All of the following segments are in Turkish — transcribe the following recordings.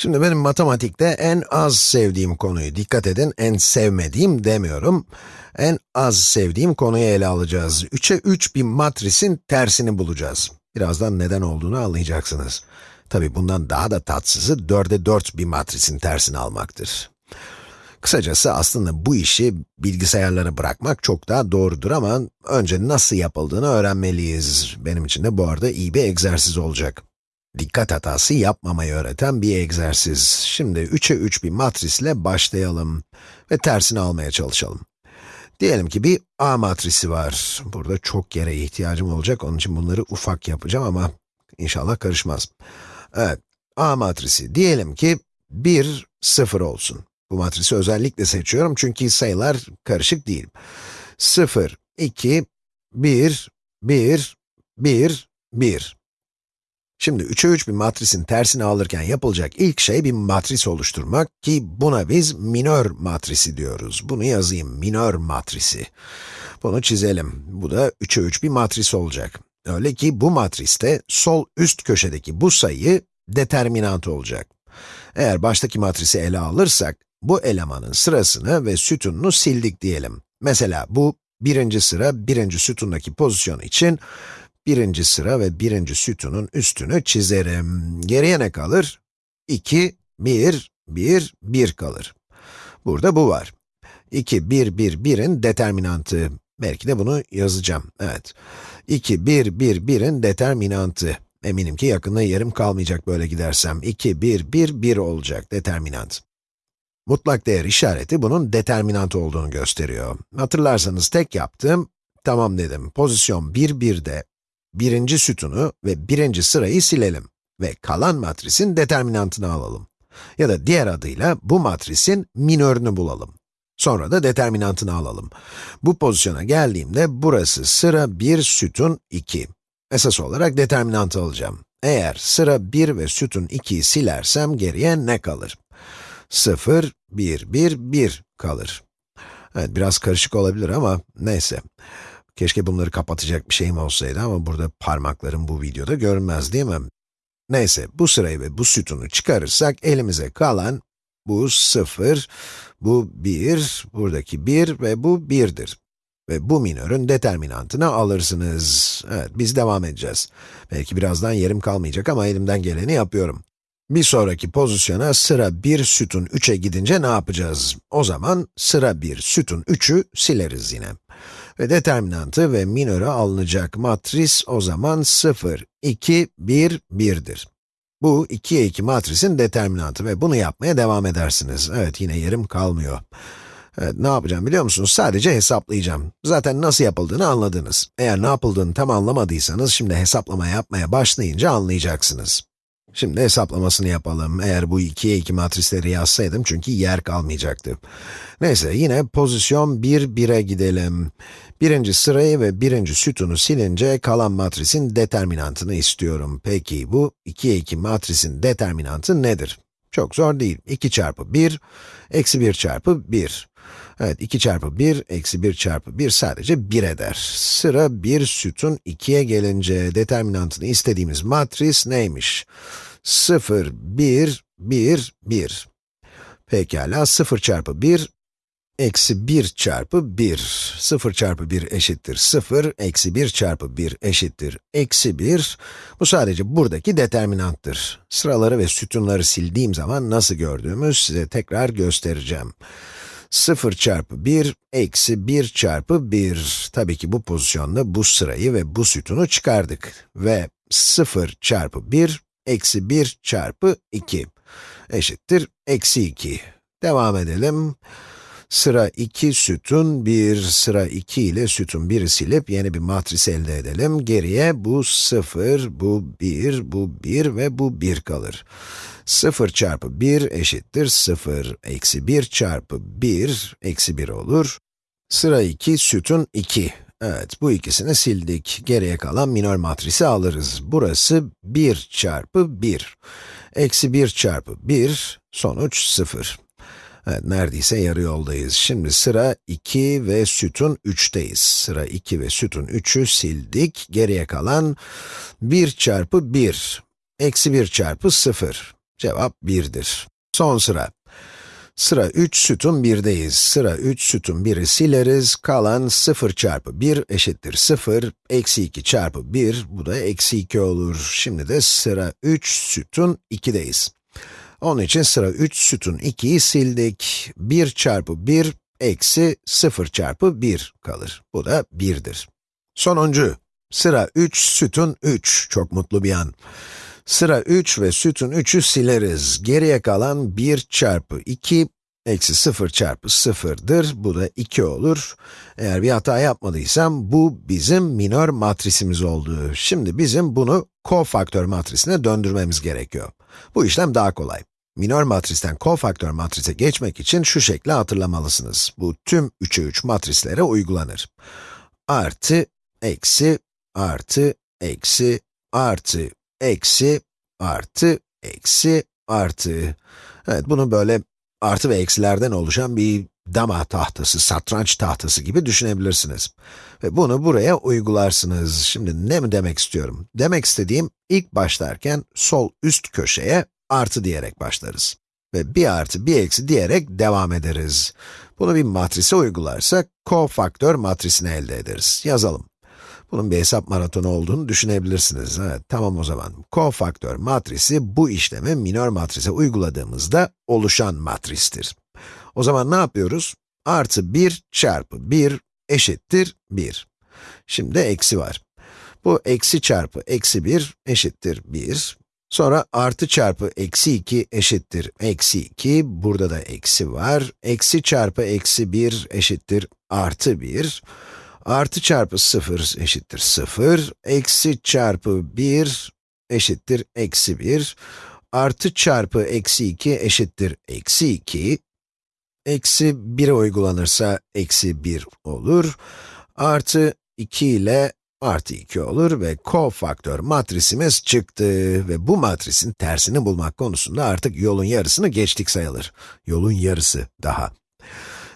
Şimdi benim matematikte en az sevdiğim konuyu, dikkat edin, en sevmediğim demiyorum. En az sevdiğim konuyu ele alacağız. 3'e 3 bir matrisin tersini bulacağız. Birazdan neden olduğunu anlayacaksınız. Tabi bundan daha da tatsızı 4'e 4 bir matrisin tersini almaktır. Kısacası aslında bu işi bilgisayarlara bırakmak çok daha doğrudur ama önce nasıl yapıldığını öğrenmeliyiz. Benim için de bu arada iyi bir egzersiz olacak. Dikkat hatası yapmamayı öğreten bir egzersiz. Şimdi 3'e 3 bir matrisle başlayalım ve tersini almaya çalışalım. Diyelim ki bir A matrisi var. Burada çok yere ihtiyacım olacak, onun için bunları ufak yapacağım ama inşallah karışmaz. Evet, A matrisi. Diyelim ki 1, 0 olsun. Bu matrisi özellikle seçiyorum çünkü sayılar karışık değil. 0, 2, 1, 1, 1, 1. Şimdi 3'e 3 bir matrisin tersini alırken yapılacak ilk şey bir matris oluşturmak ki buna biz minör matrisi diyoruz. Bunu yazayım, minör matrisi. Bunu çizelim. Bu da 3'e 3 bir matris olacak. Öyle ki bu matriste sol üst köşedeki bu sayı determinant olacak. Eğer baştaki matrisi ele alırsak, bu elemanın sırasını ve sütununu sildik diyelim. Mesela bu birinci sıra, birinci sütundaki pozisyon için birinci sıra ve birinci sütunun üstünü çizerim. Geriye ne kalır? 2, 1, 1, 1 kalır. Burada bu var. 2, 1, 1, 1'in determinantı. Belki de bunu yazacağım, evet. 2, 1, 1, 1'in determinantı. Eminim ki yakında yerim kalmayacak böyle gidersem. 2, 1, 1, 1 olacak determinant. Mutlak değer işareti bunun determinant olduğunu gösteriyor. Hatırlarsanız tek yaptığım, tamam dedim, pozisyon 1, 1'de birinci sütunu ve birinci sırayı silelim ve kalan matrisin determinantını alalım. Ya da diğer adıyla bu matrisin minörünü bulalım. Sonra da determinantını alalım. Bu pozisyona geldiğimde burası sıra 1 sütun 2. Esas olarak determinantı alacağım. Eğer sıra 1 ve sütun 2'yi silersem geriye ne kalır? 0, 1, 1, 1 kalır. Evet, biraz karışık olabilir ama neyse. Keşke bunları kapatacak bir şeyim olsaydı ama burada parmaklarım bu videoda görünmez değil mi? Neyse, bu sırayı ve bu sütunu çıkarırsak elimize kalan bu 0, bu 1, buradaki 1 ve bu 1'dir. Ve bu minörün determinantını alırsınız. Evet, biz devam edeceğiz. Belki birazdan yerim kalmayacak ama elimden geleni yapıyorum. Bir sonraki pozisyona sıra 1 sütun 3'e gidince ne yapacağız? O zaman sıra 1 sütun 3'ü sileriz yine. Ve determinantı ve minörü alınacak matris o zaman 0, 2, 1, 1'dir. Bu 2'ye 2 matrisin determinantı ve bunu yapmaya devam edersiniz. Evet, yine yerim kalmıyor. Evet, ne yapacağım biliyor musunuz? Sadece hesaplayacağım. Zaten nasıl yapıldığını anladınız. Eğer ne yapıldığını tam anlamadıysanız, şimdi hesaplama yapmaya başlayınca anlayacaksınız. Şimdi hesaplamasını yapalım. Eğer bu 2'ye 2 matrisleri yazsaydım çünkü yer kalmayacaktı. Neyse, yine pozisyon 1, 1'e gidelim. Birinci sırayı ve birinci sütunu silince kalan matrisin determinantını istiyorum. Peki bu 2'ye 2 matrisin determinantı nedir? Çok zor değil. 2 çarpı 1, eksi 1 çarpı 1. Evet, 2 çarpı 1, eksi 1 çarpı 1 sadece 1 eder. Sıra 1 sütun 2'ye gelince determinantını istediğimiz matris neymiş? 0, 1, 1, 1. Pekala, 0 çarpı 1, eksi 1 çarpı 1. 0 çarpı 1 eşittir 0, eksi 1 çarpı 1 eşittir eksi 1. Bu sadece buradaki determinanttır. Sıraları ve sütunları sildiğim zaman nasıl gördüğümü size tekrar göstereceğim. 0 çarpı 1, eksi 1 çarpı 1. Tabii ki bu pozisyonda bu sırayı ve bu sütunu çıkardık. Ve 0 çarpı 1, eksi 1 çarpı 2 eşittir eksi 2. Devam edelim. Sıra 2 sütun 1, sıra 2 ile sütun 1'i silip yeni bir matris elde edelim. Geriye bu 0, bu 1, bu 1 ve bu 1 kalır. 0 çarpı 1 eşittir 0, eksi 1 çarpı 1, eksi 1 olur. Sıra 2, sütun 2. Evet, bu ikisini sildik. Geriye kalan minör matrisi alırız. Burası 1 çarpı 1. Eksi 1 çarpı 1, sonuç 0. Evet, neredeyse yarı yoldayız. Şimdi sıra 2 ve sütun 3'teyiz. Sıra 2 ve sütun 3'ü sildik. Geriye kalan 1 çarpı 1, eksi 1 çarpı 0. Cevap 1'dir. Son sıra. Sıra 3 sütun 1'deyiz. Sıra 3 sütun 1'i sileriz. Kalan 0 çarpı 1 eşittir 0. Eksi 2 çarpı 1, bu da eksi 2 olur. Şimdi de sıra 3 sütun 2'deyiz. Onun için sıra 3 sütun 2'yi sildik. 1 çarpı 1 eksi 0 çarpı 1 kalır. Bu da 1'dir. Sonuncu, sıra 3 sütun 3. Çok mutlu bir an. Sıra 3 ve sütun 3'ü sileriz. Geriye kalan 1 çarpı 2 eksi 0 çarpı 0'dır. Bu da 2 olur. Eğer bir hata yapmadıysam bu bizim minör matrisimiz oldu. Şimdi bizim bunu kofaktör matrisine döndürmemiz gerekiyor. Bu işlem daha kolay. Minör matristen kofaktör matrise geçmek için şu şekli hatırlamalısınız. Bu tüm 3'e 3 matrislere uygulanır. Artı, eksi, artı, eksi, artı, eksi, artı, eksi, artı. Evet, bunu böyle artı ve eksilerden oluşan bir dama tahtası, satranç tahtası gibi düşünebilirsiniz. Ve bunu buraya uygularsınız. Şimdi ne mi demek istiyorum? Demek istediğim, ilk başlarken sol üst köşeye artı diyerek başlarız. Ve bir artı bir eksi diyerek devam ederiz. Bunu bir matrise uygularsak, kofaktör matrisini elde ederiz. Yazalım. Bunun bir hesap maratonu olduğunu düşünebilirsiniz. Evet, tamam o zaman. Kofaktör matrisi bu işlemi minör matrise uyguladığımızda oluşan matristir. O zaman ne yapıyoruz? Artı 1 çarpı 1 eşittir 1. Şimdi eksi var. Bu eksi çarpı eksi 1 eşittir 1. Sonra artı çarpı eksi 2 eşittir eksi 2. Burada da eksi var. Eksi çarpı eksi 1 eşittir artı 1. Artı çarpı 0 eşittir 0. Eksi çarpı 1 eşittir eksi 1. Artı çarpı eksi 2 eşittir eksi 2. Eksi 1'e uygulanırsa eksi 1 olur. Artı 2 ile artı 2 olur ve kofaktör matrisimiz çıktı ve bu matrisin tersini bulmak konusunda artık yolun yarısını geçtik sayılır. Yolun yarısı daha.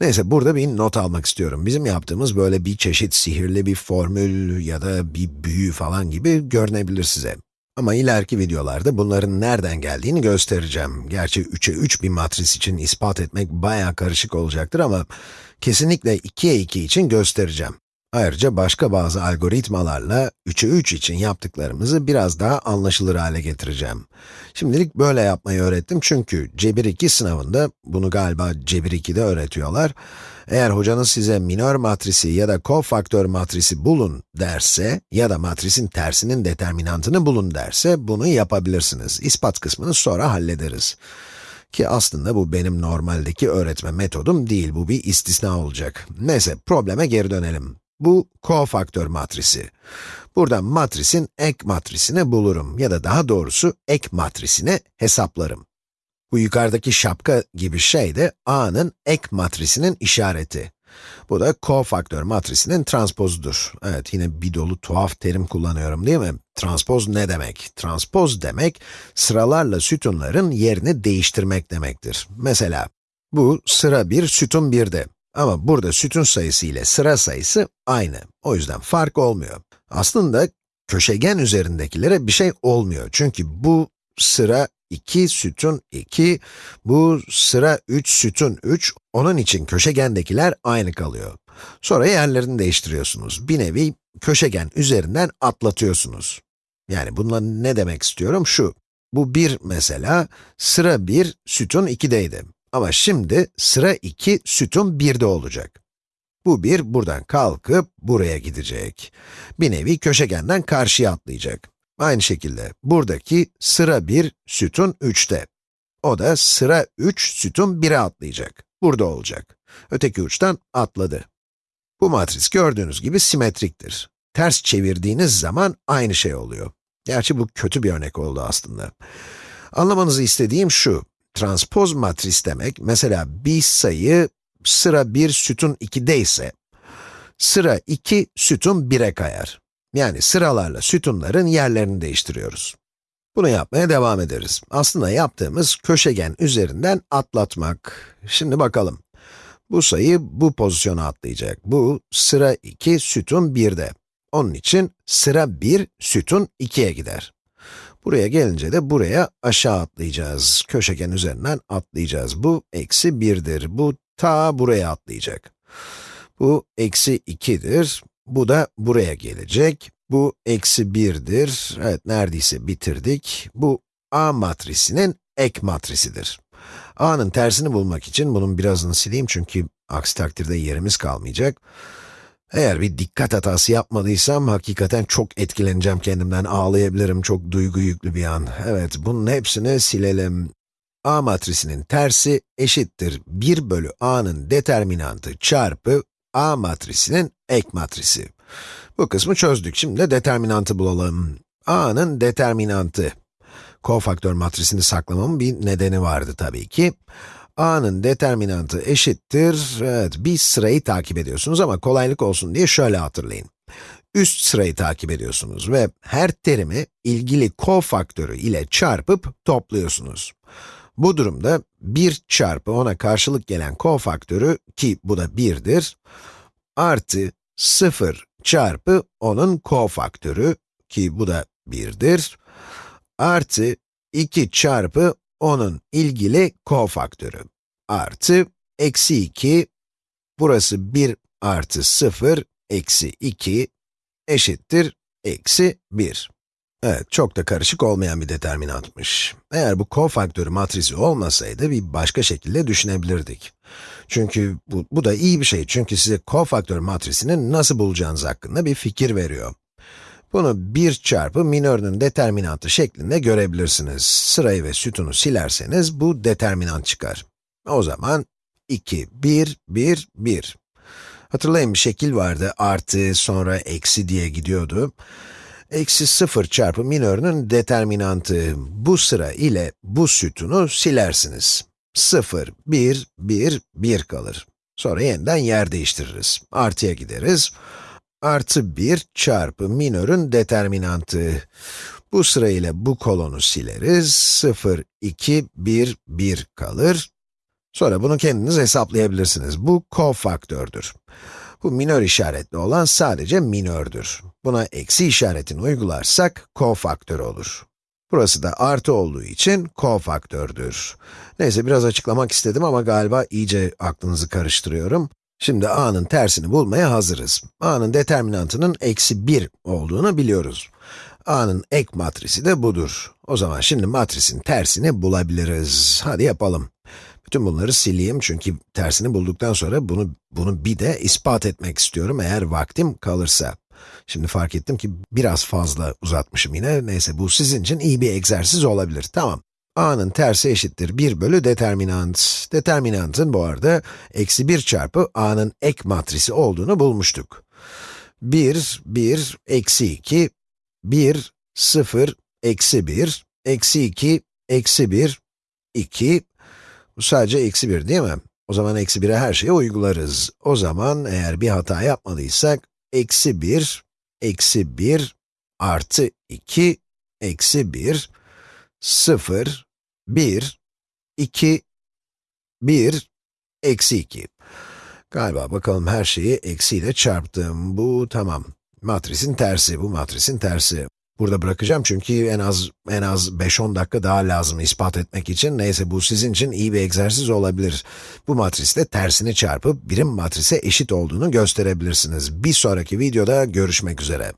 Neyse, burada bir not almak istiyorum. Bizim yaptığımız böyle bir çeşit sihirli bir formül ya da bir büyü falan gibi görünebilir size. Ama ileriki videolarda bunların nereden geldiğini göstereceğim. Gerçi 3'e 3 bir matris için ispat etmek bayağı karışık olacaktır ama kesinlikle 2'ye 2 için göstereceğim. Ayrıca başka bazı algoritmalarla 3'e 3 için yaptıklarımızı biraz daha anlaşılır hale getireceğim. Şimdilik böyle yapmayı öğrettim çünkü Cebir 2 sınavında, bunu galiba Cebir 2'de öğretiyorlar. Eğer hocanız size minör matrisi ya da kofaktör matrisi bulun derse ya da matrisin tersinin determinantını bulun derse bunu yapabilirsiniz. İspat kısmını sonra hallederiz. Ki aslında bu benim normaldeki öğretme metodum değil, bu bir istisna olacak. Neyse, probleme geri dönelim. Bu kofaktör matrisi. Buradan matrisin ek matrisini bulurum ya da daha doğrusu ek matrisini hesaplarım. Bu yukarıdaki şapka gibi şey de A'nın ek matrisinin işareti. Bu da kofaktör matrisinin transpozudur. Evet, yine bir dolu tuhaf terim kullanıyorum değil mi? Transpoz ne demek? Transpoz demek, sıralarla sütunların yerini değiştirmek demektir. Mesela, bu sıra 1 sütun 1'de. Ama burada sütun sayısı ile sıra sayısı aynı. O yüzden fark olmuyor. Aslında köşegen üzerindekilere bir şey olmuyor. Çünkü bu sıra 2 sütun 2, bu sıra 3 sütun 3, onun için köşegendekiler aynı kalıyor. Sonra yerlerini değiştiriyorsunuz. Bir nevi köşegen üzerinden atlatıyorsunuz. Yani bununla ne demek istiyorum? Şu, bu 1 mesela, sıra 1 sütun 2'deydi. Ama şimdi sıra 2 sütun 1'de olacak. Bu 1 buradan kalkıp buraya gidecek. Bir nevi köşegenden karşıya atlayacak. Aynı şekilde buradaki sıra 1 sütun 3'te. O da sıra 3 sütun 1'e atlayacak. Burada olacak. Öteki uçtan atladı. Bu matris gördüğünüz gibi simetriktir. Ters çevirdiğiniz zaman aynı şey oluyor. Gerçi bu kötü bir örnek oldu aslında. Anlamanızı istediğim şu, transpoz matris demek, mesela bir sayı sıra 1 sütun 2'de ise, sıra 2 sütun 1'e kayar. Yani sıralarla sütunların yerlerini değiştiriyoruz. Bunu yapmaya devam ederiz. Aslında yaptığımız köşegen üzerinden atlatmak. Şimdi bakalım. Bu sayı bu pozisyona atlayacak. Bu sıra 2 sütun 1'de. Onun için sıra 1 sütun 2'ye gider. Buraya gelince de buraya aşağı atlayacağız. Köşegen üzerinden atlayacağız. Bu eksi 1'dir. Bu ta buraya atlayacak. Bu eksi 2'dir. Bu da buraya gelecek. Bu eksi 1'dir. Evet, neredeyse bitirdik. Bu A matrisinin ek matrisidir. A'nın tersini bulmak için bunun birazını sileyim çünkü aksi takdirde yerimiz kalmayacak. Eğer bir dikkat hatası yapmadıysam hakikaten çok etkileneceğim kendimden, ağlayabilirim, çok duygu yüklü bir an. Evet, bunun hepsini silelim. A matrisinin tersi eşittir 1 bölü A'nın determinantı çarpı A matrisinin ek matrisi. Bu kısmı çözdük. Şimdi de determinantı bulalım. A'nın determinantı. Kofaktör matrisini saklamamın bir nedeni vardı tabii ki. A'nın determinantı eşittir, evet bir sırayı takip ediyorsunuz ama kolaylık olsun diye şöyle hatırlayın. Üst sırayı takip ediyorsunuz ve her terimi ilgili kofaktörü ile çarpıp topluyorsunuz. Bu durumda 1 çarpı ona karşılık gelen kofaktörü, ki bu da 1'dir, artı 0 çarpı onun kofaktörü, ki bu da 1'dir, artı 2 çarpı onun ilgili kofaktörü, artı eksi 2, burası 1 artı 0, eksi 2, eşittir, eksi 1. Evet, çok da karışık olmayan bir determinantmış. Eğer bu kofaktörü matrisi olmasaydı bir başka şekilde düşünebilirdik. Çünkü bu, bu da iyi bir şey çünkü size kofaktör matrisini nasıl bulacağınız hakkında bir fikir veriyor. Bunu 1 çarpı minörünün determinantı şeklinde görebilirsiniz. Sırayı ve sütunu silerseniz bu determinant çıkar. O zaman 2, 1, 1, 1. Hatırlayın bir şekil vardı, artı, sonra eksi diye gidiyordu. Eksi 0 çarpı minörünün determinantı. Bu sıra ile bu sütunu silersiniz. 0, 1, 1, 1 kalır. Sonra yeniden yer değiştiririz. Artıya gideriz. Artı 1 çarpı minörün determinantı. Bu sıra ile bu kolonu sileriz. 0, 2, 1, 1 kalır. Sonra bunu kendiniz hesaplayabilirsiniz. Bu kofaktördür. Bu minör işaretli olan sadece minördür. Buna eksi işaretini uygularsak kofaktör olur. Burası da artı olduğu için kofaktördür. Neyse biraz açıklamak istedim ama galiba iyice aklınızı karıştırıyorum. Şimdi a'nın tersini bulmaya hazırız. a'nın determinantının eksi 1 olduğunu biliyoruz. a'nın ek matrisi de budur. O zaman şimdi matrisin tersini bulabiliriz. Hadi yapalım. Bütün bunları sileyim çünkü tersini bulduktan sonra bunu, bunu bir de ispat etmek istiyorum eğer vaktim kalırsa. Şimdi fark ettim ki biraz fazla uzatmışım yine. Neyse bu sizin için iyi bir egzersiz olabilir. Tamam. A'nın tersi eşittir 1 bölü determinant. Determinantın bu arada eksi 1 çarpı a'nın ek matrisi olduğunu bulmuştuk. 1, 1, eksi 2, 1, 0, eksi 1, eksi 2, eksi 1, 2, bu sadece eksi 1 değil mi? O zaman eksi 1'e her şeyi uygularız. O zaman eğer bir hata yapmadıysak, eksi 1, eksi 1, artı 2, eksi 1, 0, 1, 2, 1, eksi 2. Galiba bakalım her şeyi eksiyle çarptım. Bu tamam. Matrisin tersi, bu matrisin tersi. Burada bırakacağım çünkü en az en az 5-10 dakika daha lazım ispat etmek için. Neyse bu sizin için iyi bir egzersiz olabilir. Bu matrisle tersini çarpıp birim matrise eşit olduğunu gösterebilirsiniz. Bir sonraki videoda görüşmek üzere.